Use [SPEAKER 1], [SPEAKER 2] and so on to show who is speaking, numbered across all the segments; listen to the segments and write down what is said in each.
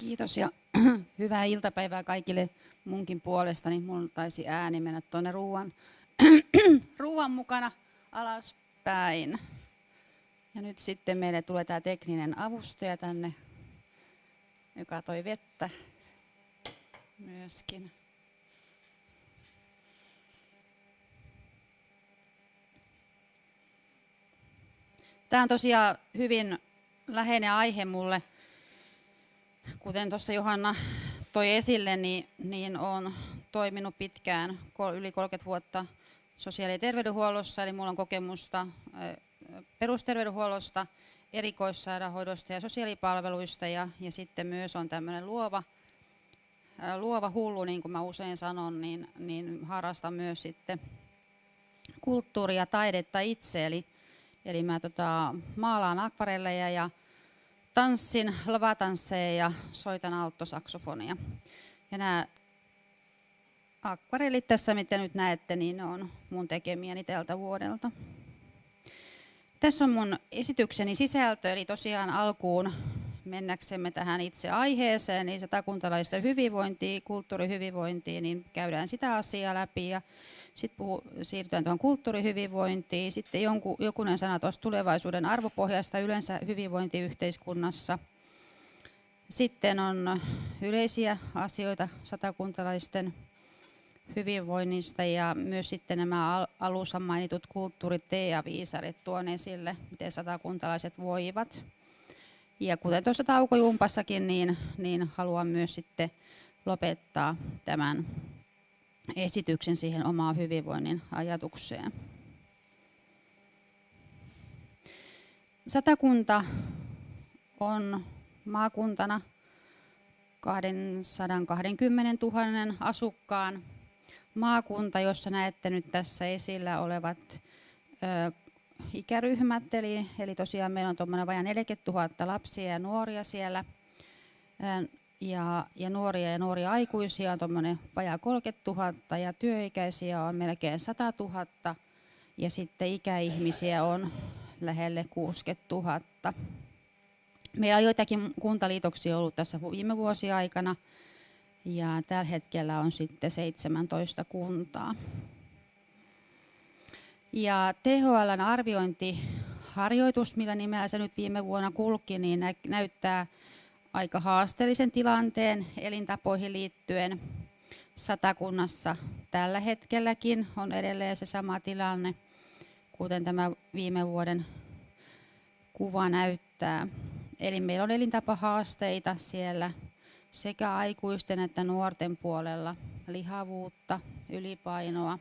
[SPEAKER 1] Kiitos ja hyvää iltapäivää kaikille munkin puolestani. Mun taisi ääni mennä tuonne ruuan, ruuan mukana alaspäin. Ja nyt sitten meille tulee tämä tekninen avustaja tänne, joka toi vettä myöskin. Tämä on tosiaan hyvin läheinen aihe mulle. Kuten tuossa Johanna toi esille, niin, niin olen toiminut pitkään, yli 30 vuotta sosiaali- ja terveydenhuollossa, eli minulla on kokemusta perusterveydenhuollosta, erikoissairaanhoidosta ja sosiaalipalveluista. Ja, ja sitten myös on tämmöinen luova, luova hullu, niin kuin mä usein sanon, niin, niin harrastan myös sitten kulttuuria ja taidetta itse, eli, eli mä tota, maalaan akvarelleja ja tanssin lavatansseja ja soitan alttosaksofonia. Ja nämä akvarellit tässä, mitä nyt näette, niin ne on mun tekemiäni tältä vuodelta. Tässä on mun esitykseni sisältö, eli tosiaan alkuun mennäksemme tähän itse aiheeseen, niin satakuntalaisten hyvinvointiin, kulttuurihyvinvointiin, niin käydään sitä asiaa läpi ja sitten siirrytään tuohon kulttuurihyvinvointiin. Sitten jonkun, jokunen sana tuosta tulevaisuuden arvopohjasta yleensä hyvinvointiyhteiskunnassa. Sitten on yleisiä asioita satakuntalaisten hyvinvoinnista ja myös sitten nämä alussa mainitut kulttuurit ja viisarit tuon esille, miten satakuntalaiset voivat. Ja kuten tuossa taukojumpassakin, niin, niin haluan myös sitten lopettaa tämän esityksen siihen omaan hyvinvoinnin ajatukseen. Satakunta on maakuntana 220 000 asukkaan maakunta, jossa näette nyt tässä esillä olevat ikäryhmät, eli, eli tosiaan meillä on tuommoinen vajaa 40 000 lapsia ja nuoria siellä, ja, ja nuoria ja nuoria aikuisia on tuommoinen vajaa 30 000, ja työikäisiä on melkein 100 000, ja sitten ikäihmisiä on lähelle 60 000. Meillä on joitakin kuntaliitoksia ollut tässä viime vuosien aikana, ja tällä hetkellä on sitten 17 kuntaa. Ja THLn arviointiharjoitus, millä nimellä se nyt viime vuonna kulki, niin näyttää aika haasteellisen tilanteen elintapoihin liittyen. Satakunnassa tällä hetkelläkin on edelleen se sama tilanne, kuten tämä viime vuoden kuva näyttää. Eli meillä on elintapahaasteita siellä sekä aikuisten että nuorten puolella lihavuutta, ylipainoa.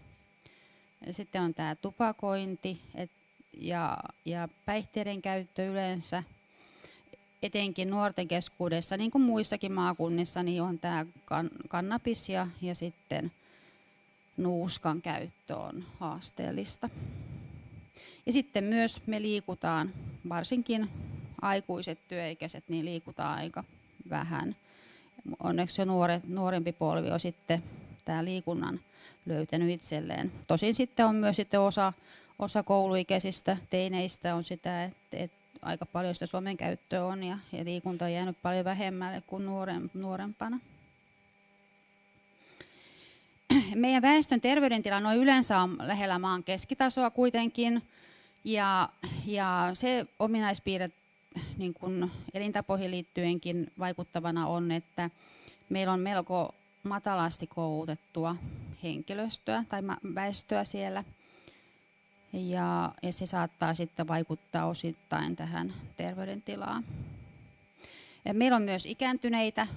[SPEAKER 1] Sitten on tämä tupakointi et, ja, ja päihteiden käyttö yleensä, etenkin nuorten keskuudessa, niin kuin muissakin maakunnissa, niin on tämä kan, kannabis ja, ja sitten nuuskan käyttö on haasteellista. Ja sitten myös me liikutaan, varsinkin aikuiset työikäiset, niin liikutaan aika vähän onneksi jo nuoret, nuorempi polvi on sitten tämä liikunnan löytänyt itselleen. Tosin sitten on myös sitten osa, osa kouluikäisistä teineistä on sitä, että, että aika paljon sitä Suomen käyttöä on ja, ja liikunta on jäänyt paljon vähemmälle kuin nuoren, nuorempana. Meidän väestön terveydentila noin yleensä on lähellä maan keskitasoa kuitenkin. Ja, ja se ominaispiirre niin kuin elintapoihin liittyenkin vaikuttavana on, että meillä on melko matalasti koulutettua henkilöstöä tai väestöä siellä. Ja, ja se saattaa sitten vaikuttaa osittain tähän terveydentilaan. Ja meillä on myös ikääntyneitä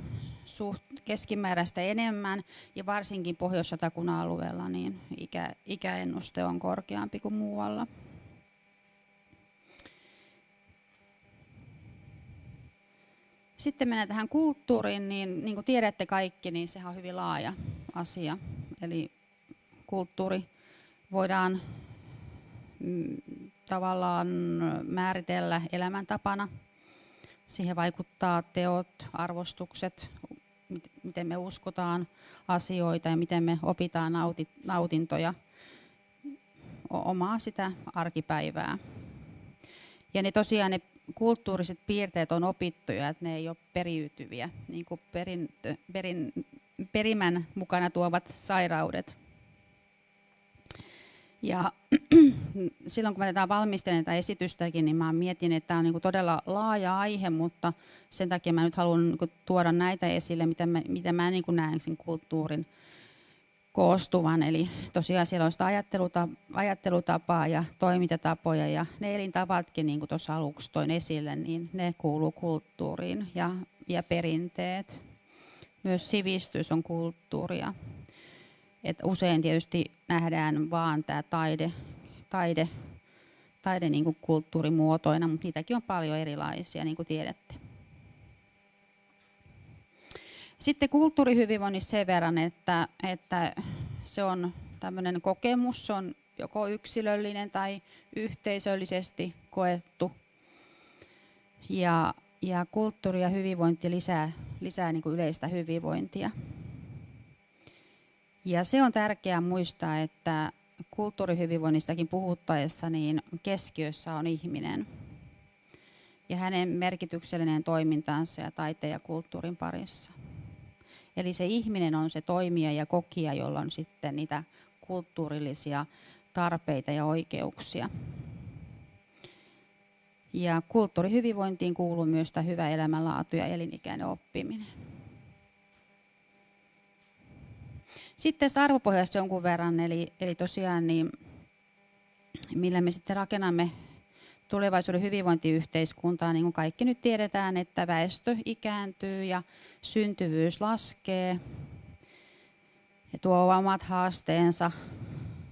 [SPEAKER 1] suht keskimääräistä enemmän ja varsinkin pohjois alueella niin ikä, ikäennuste on korkeampi kuin muualla. Sitten mennään tähän kulttuuriin, niin, niin kuin tiedätte kaikki, niin sehän on hyvin laaja asia. Eli kulttuuri voidaan mm, tavallaan määritellä elämäntapana. Siihen vaikuttaa teot, arvostukset, miten me uskotaan asioita ja miten me opitaan nautintoja omaa sitä arkipäivää. Ja ne tosiaan ne kulttuuriset piirteet on opittuja, että ne ei ole periytyviä, niin kuin perintö, perin, perimän mukana tuovat sairaudet. Ja silloin kun mä tätä valmistelen tätä esitystäkin, niin mä mietin, että tämä on niin kuin todella laaja aihe, mutta sen takia mä nyt haluan niin kuin tuoda näitä esille, mitä mä, mitä mä niin kuin näen sen kulttuurin koostuvan. Eli tosiaan siellä on sitä ajattelutapaa, ja toimintatapoja ja ne elintavatkin, niin kuin tuossa aluksi toin esille, niin ne kuuluu kulttuuriin ja, ja perinteet. Myös sivistys on kulttuuria. Et usein tietysti nähdään vaan tämä taide, taide, taide niin kuin kulttuurimuotoina, mutta niitäkin on paljon erilaisia, niin kuin tiedätte. Sitten kulttuurihyvinvoinnissa sen verran, että, että se on tämmöinen kokemus, se on joko yksilöllinen tai yhteisöllisesti koettu. Ja, ja kulttuuri ja hyvinvointi lisää, lisää niin kuin yleistä hyvinvointia. Ja se on tärkeää muistaa, että kulttuurihyvinvoinnistakin puhuttaessa niin keskiössä on ihminen ja hänen merkityksellinen toimintansa ja taiteen ja kulttuurin parissa. Eli se ihminen on se toimija ja kokija, jolla on sitten niitä kulttuurillisia tarpeita ja oikeuksia. Ja kulttuurihyvinvointiin kuuluu myös tämä hyvä elämänlaatu ja elinikäinen oppiminen. Sitten tästä arvopohjasta jonkun verran, eli, eli tosiaan niin, millä me sitten rakennamme tulevaisuuden hyvinvointiyhteiskuntaa, niin kuin kaikki nyt tiedetään, että väestö ikääntyy ja syntyvyys laskee ja tuo omat haasteensa.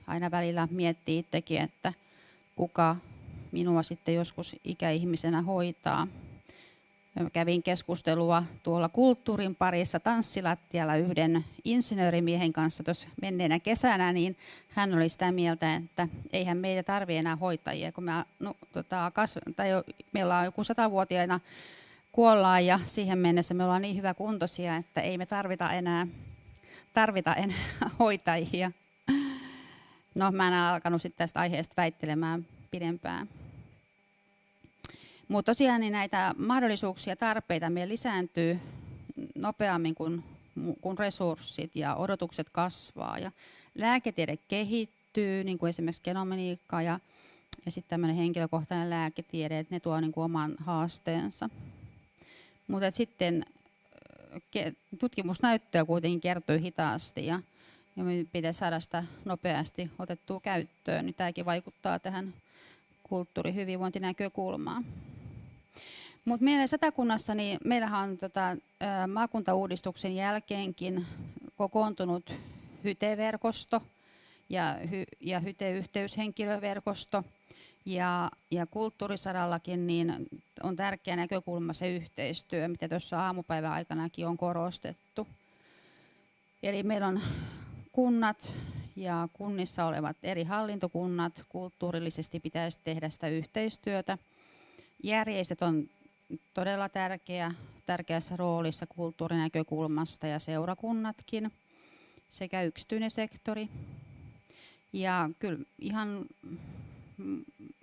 [SPEAKER 1] Aina välillä miettii itsekin, että kuka minua sitten joskus ikäihmisenä hoitaa. Kävin keskustelua tuolla kulttuurin parissa tanssilattialla yhden insinöörimiehen kanssa tuossa menneenä kesänä, niin hän oli sitä mieltä, että eihän meitä tarvitse enää hoitajia, kun me, no, tota, kasv- tai jo, meillä on joku satavuotiaina kuollaan ja siihen mennessä me ollaan niin hyvä kuntoisia, että ei me tarvita enää, tarvita enää hoitajia. No mä en alkanut sitten tästä aiheesta väittelemään pidempään. Mutta tosiaan niin näitä mahdollisuuksia ja tarpeita meillä lisääntyy nopeammin kuin, kuin resurssit ja odotukset kasvaa. Ja lääketiede kehittyy, niin kuin esimerkiksi genomeniikka ja, ja sitten tämmöinen henkilökohtainen lääketiede, että ne tuo niin kuin oman haasteensa. Mutta sitten tutkimusnäyttöä kuitenkin kertyy hitaasti ja, ja me pitäisi saada sitä nopeasti otettua käyttöön. Niin tämäkin vaikuttaa tähän kulttuurihyvinvointinäkökulmaan. Mutta meillä Satakunnassa, niin meillähän on tota, maakuntauudistuksen jälkeenkin kokoontunut hyteverkosto ja, hy, ja hyteyhteyshenkilöverkosto. Ja, ja kulttuurisadallakin niin on tärkeä näkökulma se yhteistyö, mitä tuossa aamupäivän aikanakin on korostettu. Eli meillä on kunnat ja kunnissa olevat eri hallintokunnat kulttuurillisesti pitäisi tehdä sitä yhteistyötä. Järjestöt on todella tärkeä, tärkeässä roolissa kulttuurinäkökulmasta ja seurakunnatkin sekä yksityinen sektori. Ja kyllä ihan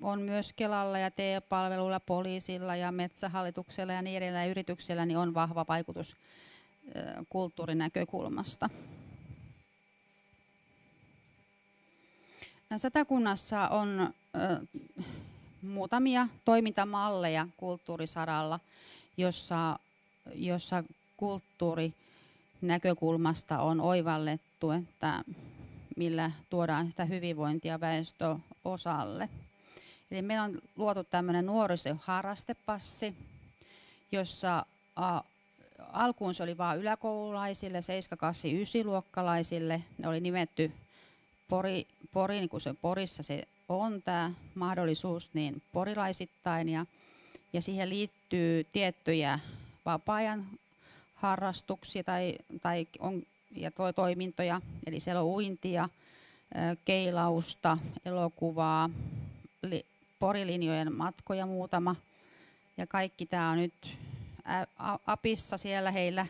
[SPEAKER 1] on myös Kelalla ja TE-palveluilla, poliisilla ja metsähallituksella ja niin edelleen yrityksellä niin on vahva vaikutus kulttuurinäkökulmasta. Satakunnassa on muutamia toimintamalleja kulttuurisaralla, jossa, jossa kulttuurinäkökulmasta on oivallettu, että millä tuodaan sitä hyvinvointia väestöosalle. Eli meillä on luotu tämmöinen nuorisoharrastepassi, jossa a, alkuun se oli vain yläkoululaisille, 7, 8, 9 luokkalaisille. Ne oli nimetty Pori, Pori niin kuin se Porissa se on tämä mahdollisuus niin porilaisittain ja, ja siihen liittyy tiettyjä vapaa-ajan harrastuksia tai, tai on, ja to, toimintoja, eli siellä on uintia, keilausta, elokuvaa, li, porilinjojen matkoja muutama. Ja kaikki tämä on nyt apissa siellä heillä,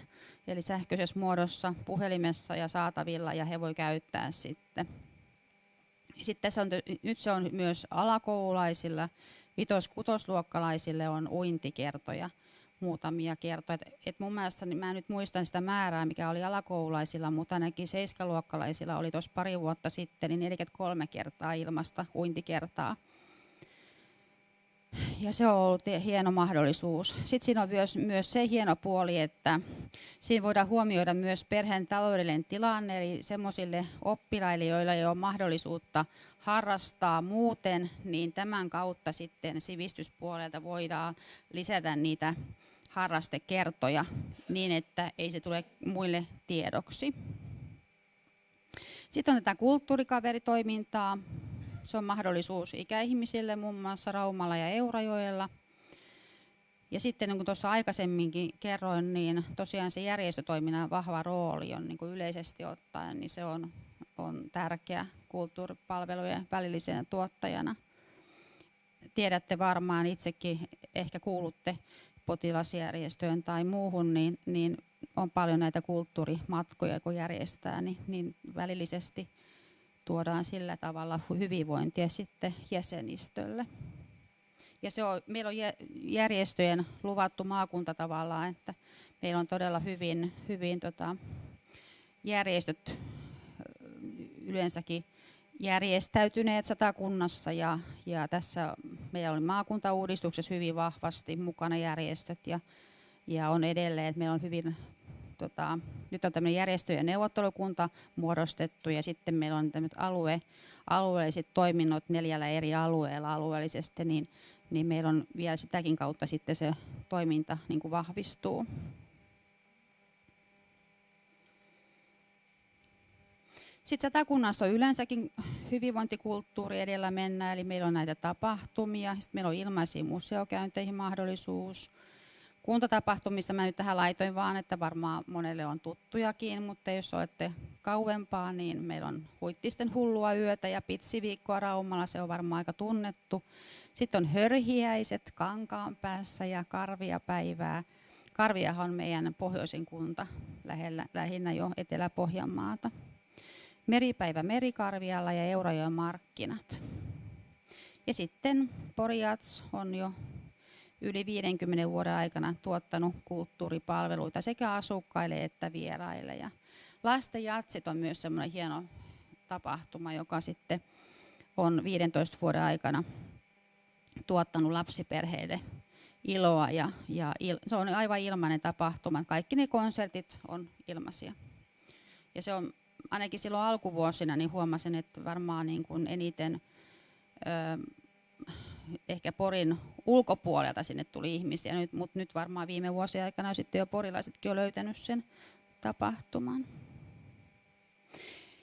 [SPEAKER 1] eli sähköisessä muodossa, puhelimessa ja saatavilla, ja he voi käyttää sitten sitten tässä on, nyt se on myös alakoululaisilla vitos-kutosluokkalaisille on uintikertoja muutamia kertoja. Et, et mun mielestä, niin mä nyt muistan sitä määrää, mikä oli alakoululaisilla, mutta ainakin seiskaluokkalaisilla oli tuossa pari vuotta sitten, niin 43 kertaa ilmasta uintikertaa ja se on ollut hieno mahdollisuus. Sitten siinä on myös, myös se hieno puoli, että siinä voidaan huomioida myös perheen taloudellinen tilanne, eli semmoisille oppilaille, joilla ei ole mahdollisuutta harrastaa muuten, niin tämän kautta sitten sivistyspuolelta voidaan lisätä niitä harrastekertoja niin, että ei se tule muille tiedoksi. Sitten on tätä kulttuurikaveritoimintaa, se on mahdollisuus ikäihmisille muun muassa Raumalla ja Eurajoella. Ja sitten niin kuin tuossa aikaisemminkin kerroin, niin tosiaan se järjestötoiminnan vahva rooli on niin kuin yleisesti ottaen, niin se on, on tärkeä kulttuuripalvelujen välillisenä tuottajana. Tiedätte varmaan itsekin, ehkä kuulutte potilasjärjestöön tai muuhun, niin, niin on paljon näitä kulttuurimatkoja, kun järjestää, niin, niin välillisesti tuodaan sillä tavalla hyvinvointia sitten jäsenistölle. Ja se on, meillä on järjestöjen luvattu maakunta tavallaan, että meillä on todella hyvin, hyvin tota, järjestöt yleensäkin järjestäytyneet satakunnassa ja, ja tässä meillä oli maakuntauudistuksessa hyvin vahvasti mukana järjestöt ja, ja on edelleen, että meillä on hyvin tota, nyt on tämmöinen järjestöjen neuvottelukunta muodostettu ja sitten meillä on tämmöiset alue, alueelliset toiminnot neljällä eri alueella alueellisesti, niin, niin meillä on vielä sitäkin kautta sitten se toiminta niin kuin vahvistuu. Sitten satakunnassa on yleensäkin hyvinvointikulttuuri edellä mennään, eli meillä on näitä tapahtumia, sitten meillä on ilmaisiin museokäynteihin mahdollisuus, kuntatapahtumissa mä nyt tähän laitoin vaan, että varmaan monelle on tuttujakin, mutta jos olette kauempaa, niin meillä on Huittisten hullua yötä ja pitsiviikkoa Raumalla, se on varmaan aika tunnettu. Sitten on hörhiäiset Kankaan päässä ja Karvia päivää. Karviahan on meidän pohjoisin kunta, lähellä, lähinnä jo Etelä-Pohjanmaata. Meripäivä Merikarvialla ja Eurajoen markkinat. Ja sitten Poriats on jo yli 50 vuoden aikana tuottanut kulttuuripalveluita sekä asukkaille että vieraille. Ja lasten jatsit on myös semmoinen hieno tapahtuma, joka sitten on 15 vuoden aikana tuottanut lapsiperheille iloa ja, ja il, se on aivan ilmainen tapahtuma. Kaikki ne konsertit on ilmaisia. Ja se on ainakin silloin alkuvuosina niin huomasin, että varmaan niin kuin eniten ehkä Porin ulkopuolelta sinne tuli ihmisiä, nyt, mutta nyt varmaan viime vuosien aikana sitten jo porilaisetkin on löytänyt sen tapahtuman.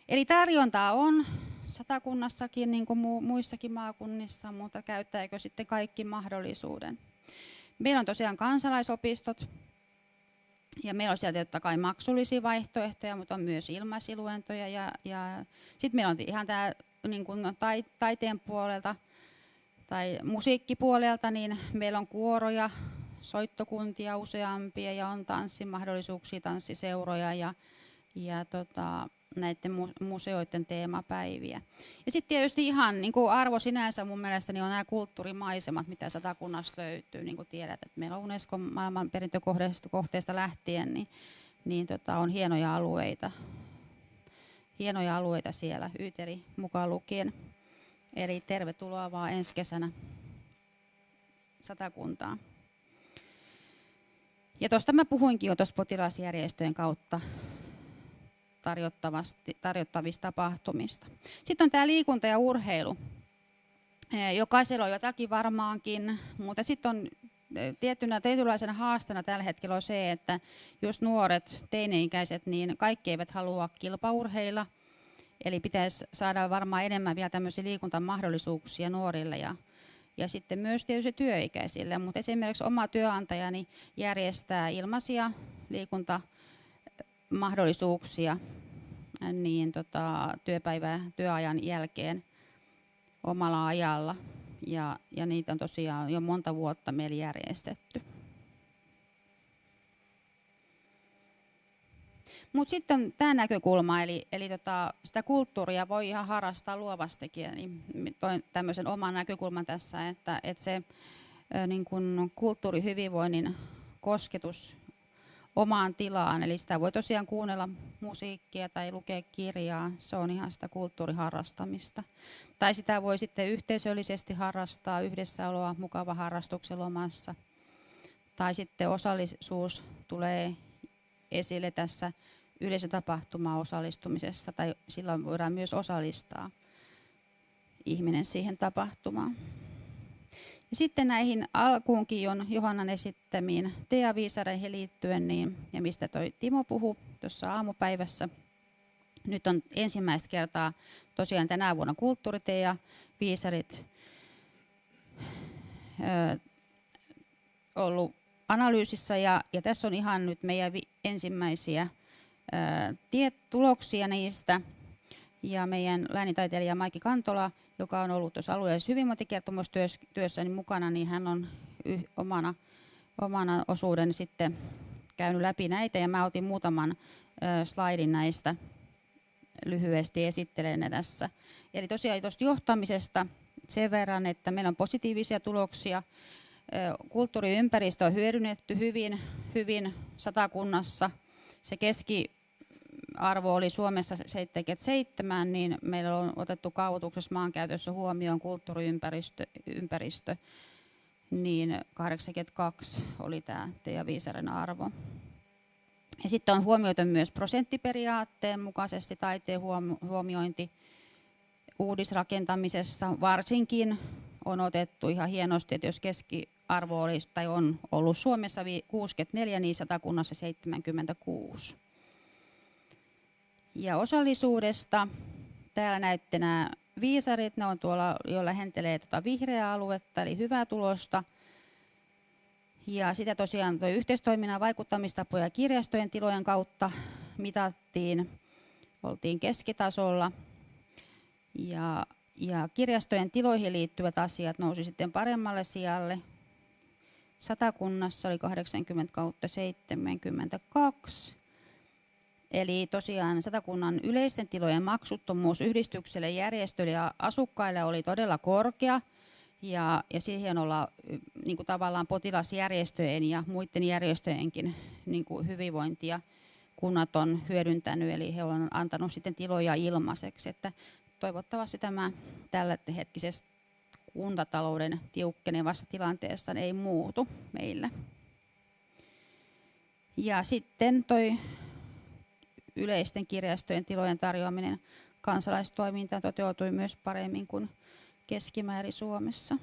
[SPEAKER 1] Eli tarjontaa on satakunnassakin, niin kuin muissakin maakunnissa, mutta käyttääkö sitten kaikki mahdollisuuden? Meillä on tosiaan kansalaisopistot, ja meillä on sieltä totta kai maksullisia vaihtoehtoja, mutta on myös ilmaisiluentoja. Ja, ja sitten meillä on ihan tämä niin kuin taiteen puolelta tai musiikkipuolelta, niin meillä on kuoroja, soittokuntia useampia ja on tanssimahdollisuuksia, tanssiseuroja ja, ja tota, näiden museoiden teemapäiviä. Ja sitten tietysti ihan niin kuin arvo sinänsä mun mielestä niin on nämä kulttuurimaisemat, mitä satakunnasta löytyy. Niin kuin tiedät, että meillä on Unescon maailmanperintökohteesta lähtien, niin, niin tota, on hienoja alueita. Hienoja alueita siellä, Yyteri mukaan lukien. Eli tervetuloa vaan ensi kesänä satakuntaan. Ja tuosta mä puhuinkin jo tuossa potilasjärjestöjen kautta tarjottavista tapahtumista. Sitten on tämä liikunta ja urheilu. Jokaisella on jotakin varmaankin, mutta sitten on tietynä, tietynlaisena haastana tällä hetkellä on se, että jos nuoret, teini-ikäiset, niin kaikki eivät halua kilpaurheilla – Eli pitäisi saada varmaan enemmän vielä tämmöisiä liikuntamahdollisuuksia nuorille ja, ja sitten myös tietysti työikäisille. Mutta esimerkiksi oma työnantajani järjestää ilmaisia liikuntamahdollisuuksia niin tota, työpäivä, työajan jälkeen omalla ajalla. Ja, ja niitä on tosiaan jo monta vuotta meillä järjestetty. Mutta sitten tämä näkökulma, eli, eli tota, sitä kulttuuria voi ihan harrastaa luovastikin. Niin toin tämmöisen oman näkökulman tässä, että, että se niin kun kulttuurihyvinvoinnin kosketus omaan tilaan. Eli sitä voi tosiaan kuunnella musiikkia tai lukea kirjaa. Se on ihan sitä kulttuuriharrastamista. Tai sitä voi sitten yhteisöllisesti harrastaa yhdessäoloa mukava harrastuksen lomassa. Tai sitten osallisuus tulee esille tässä yleisötapahtumaan osallistumisessa, tai silloin voidaan myös osallistaa ihminen siihen tapahtumaan. Ja sitten näihin alkuunkin on Johannan esittämiin teaviisareihin liittyen, niin, ja mistä toi Timo puhui tuossa aamupäivässä. Nyt on ensimmäistä kertaa tosiaan tänä vuonna kulttuuritea viisarit ö, ollut analyysissä ja, ja tässä on ihan nyt meidän ensimmäisiä tiet, tuloksia niistä. Ja meidän läänintaiteilija Maiki Kantola joka on ollut tuossa alueellisessa hyvinvointikertomustyössä niin mukana, niin hän on yh, omana, omana osuuden sitten käynyt läpi näitä ja mä otin muutaman ö, slaidin näistä lyhyesti esittelen ne tässä. Eli tosiaan tuosta johtamisesta sen verran, että meillä on positiivisia tuloksia. Kulttuuriympäristö on hyödynnetty hyvin, hyvin satakunnassa. Se keski arvo oli Suomessa 77, niin meillä on otettu kaavoituksessa maankäytössä huomioon kulttuuriympäristö, ympäristö, niin 82 oli tämä Teija Viisaren arvo. Ja sitten on huomioitu myös prosenttiperiaatteen mukaisesti taiteen huomiointi uudisrakentamisessa. Varsinkin on otettu ihan hienosti, että jos keskiarvo olisi, tai on ollut Suomessa 64, niin satakunnassa 76. Ja osallisuudesta täällä näette nämä viisarit, ne on tuolla, jo lähentelee tuota vihreää aluetta, eli hyvää tulosta. Ja sitä tosiaan tuo yhteistoiminnan vaikuttamistapoja kirjastojen tilojen kautta mitattiin, oltiin keskitasolla. Ja, ja kirjastojen tiloihin liittyvät asiat nousi sitten paremmalle sijalle. Satakunnassa oli 80 kautta 72 Eli tosiaan Satakunnan yleisten tilojen maksuttomuus yhdistykselle, järjestöille ja asukkaille oli todella korkea. Ja, ja siihen olla niin kuin tavallaan potilasjärjestöjen ja muiden järjestöjenkin niin kuin hyvinvointia kunnat on hyödyntänyt, eli he ovat antanut sitten tiloja ilmaiseksi. Että toivottavasti tämä tällä hetkisessä kuntatalouden tiukkenevassa tilanteessa ei muutu meillä. Ja sitten toi yleisten kirjastojen tilojen tarjoaminen kansalaistoimintaan toteutui myös paremmin kuin keskimäärin Suomessa.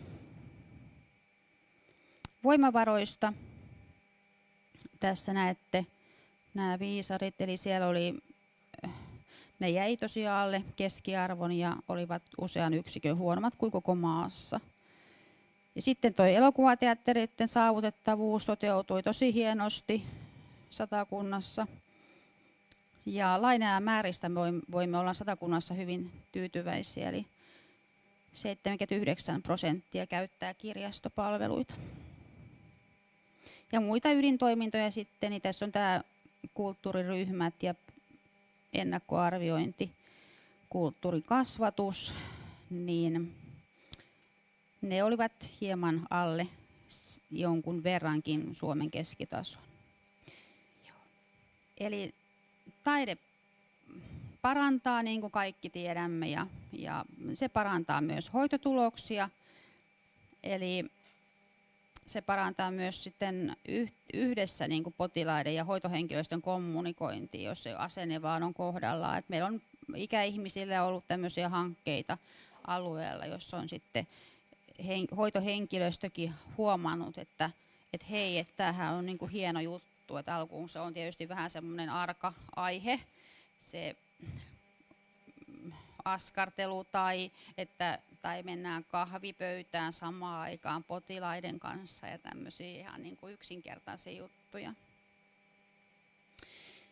[SPEAKER 1] Voimavaroista tässä näette nämä viisarit, eli siellä oli, ne jäi tosiaan alle keskiarvon ja olivat usean yksikön huonommat kuin koko maassa. Ja sitten tuo elokuvateattereiden saavutettavuus toteutui tosi hienosti satakunnassa – ja lainaa määristä voimme olla satakunnassa hyvin tyytyväisiä, eli 79 prosenttia käyttää kirjastopalveluita. Ja muita ydintoimintoja sitten, niin tässä on tämä kulttuuriryhmät ja ennakkoarviointi, kulttuurikasvatus, niin ne olivat hieman alle jonkun verrankin Suomen keskitason. Eli taide parantaa, niin kuin kaikki tiedämme, ja, ja se parantaa myös hoitotuloksia. Eli se parantaa myös sitten yhdessä niin kuin potilaiden ja hoitohenkilöstön kommunikointia, jos se asenne vaan on kohdallaan. Et meillä on ikäihmisille ollut tämmöisiä hankkeita alueella, jossa on sitten hoitohenkilöstökin huomannut, että, että hei, että tämähän on niin kuin hieno juttu. Että alkuun se on tietysti vähän semmoinen arka aihe, se askartelu tai, että, tai mennään kahvipöytään samaan aikaan potilaiden kanssa ja tämmöisiä ihan niin kuin yksinkertaisia juttuja.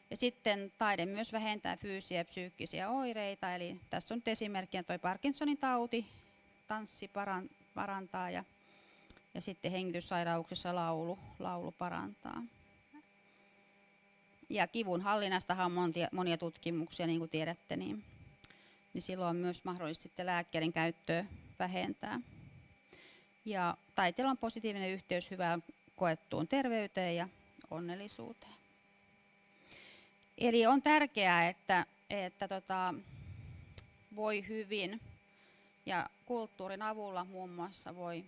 [SPEAKER 1] Ja sitten taide myös vähentää fyysisiä ja psyykkisiä oireita, eli tässä on nyt esimerkkinä tuo Parkinsonin tauti, tanssi parantaa ja, ja sitten hengityssairauksissa laulu, laulu parantaa ja kivun hallinnastahan on monia, monia tutkimuksia, niin kuin tiedätte, niin, niin silloin myös mahdollista sitten lääkkeiden käyttöä vähentää. Ja taiteella on positiivinen yhteys hyvään koettuun terveyteen ja onnellisuuteen. Eli on tärkeää, että, että tota, voi hyvin ja kulttuurin avulla muun muassa voi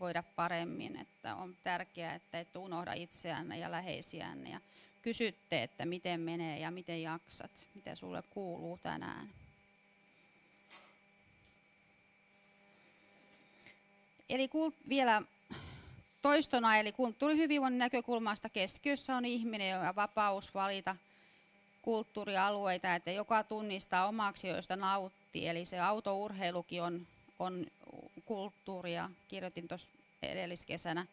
[SPEAKER 1] voida paremmin. Että on tärkeää, että et unohda itseänne ja läheisiänne ja kysytte, että miten menee ja miten jaksat, mitä sulle kuuluu tänään. Eli vielä toistona, eli kulttuurihyvinvoinnin näkökulmasta keskiössä on ihminen ja vapaus valita kulttuurialueita, että joka tunnistaa omaksi, joista nauttii. Eli se autourheilukin on, on kulttuuria. Kirjoitin tuossa edelliskesänä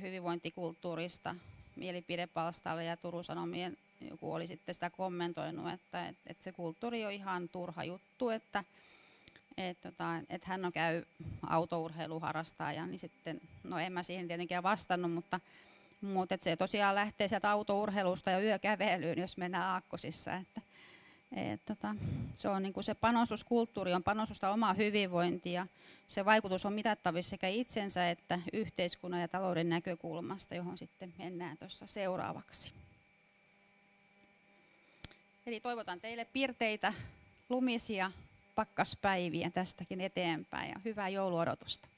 [SPEAKER 1] hyvinvointikulttuurista mielipidepalstalle ja Turun Sanomien joku oli sitten sitä kommentoinut, että, että, että se kulttuuri on ihan turha juttu, että, että, tota, että hän on käy autourheiluharrastaja, niin sitten, no en mä siihen tietenkään vastannut, mutta, mutta että se tosiaan lähtee sieltä autourheilusta ja yökävelyyn, jos mennään aakkosissa, että, et, tota, se on niin se panostuskulttuuri on panostusta omaa hyvinvointia se vaikutus on mitattavissa sekä itsensä että yhteiskunnan ja talouden näkökulmasta, johon sitten mennään tuossa seuraavaksi. Eli toivotan teille pirteitä, lumisia pakkaspäiviä tästäkin eteenpäin ja hyvää jouluodotusta.